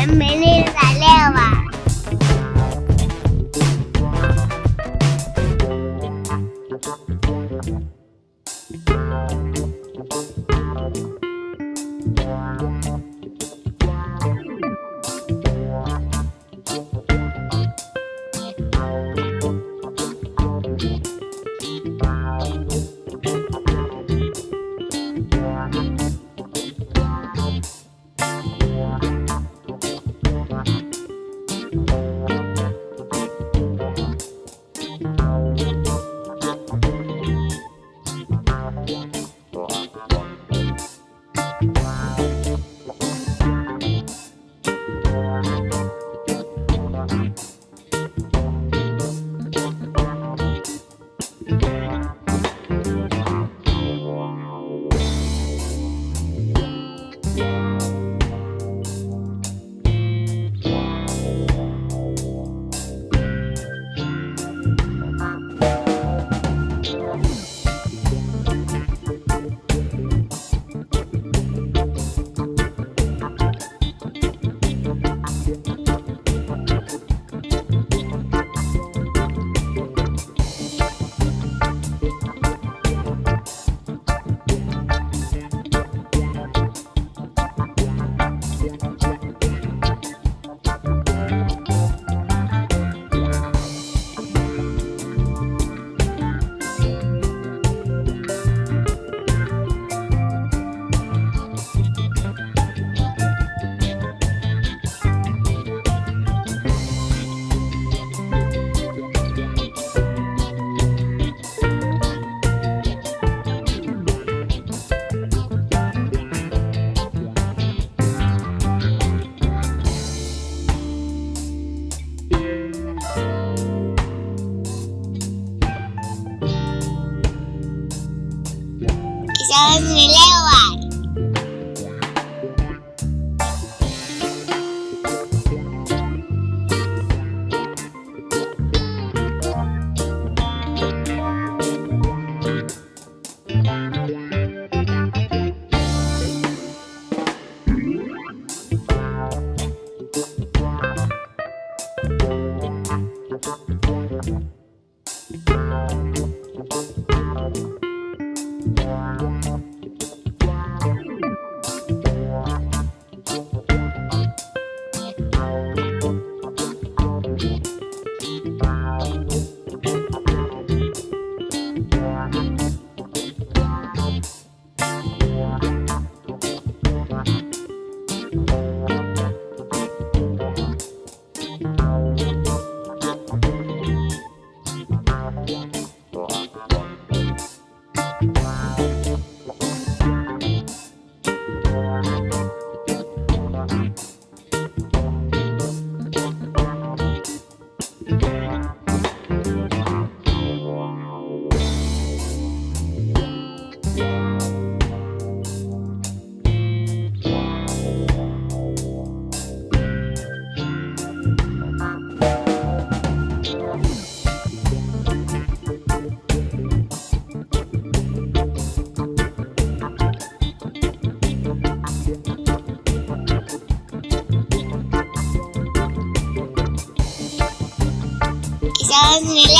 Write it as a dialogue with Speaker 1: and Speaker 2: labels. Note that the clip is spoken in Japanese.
Speaker 1: a minute. 想你嘞碗。Disneyland.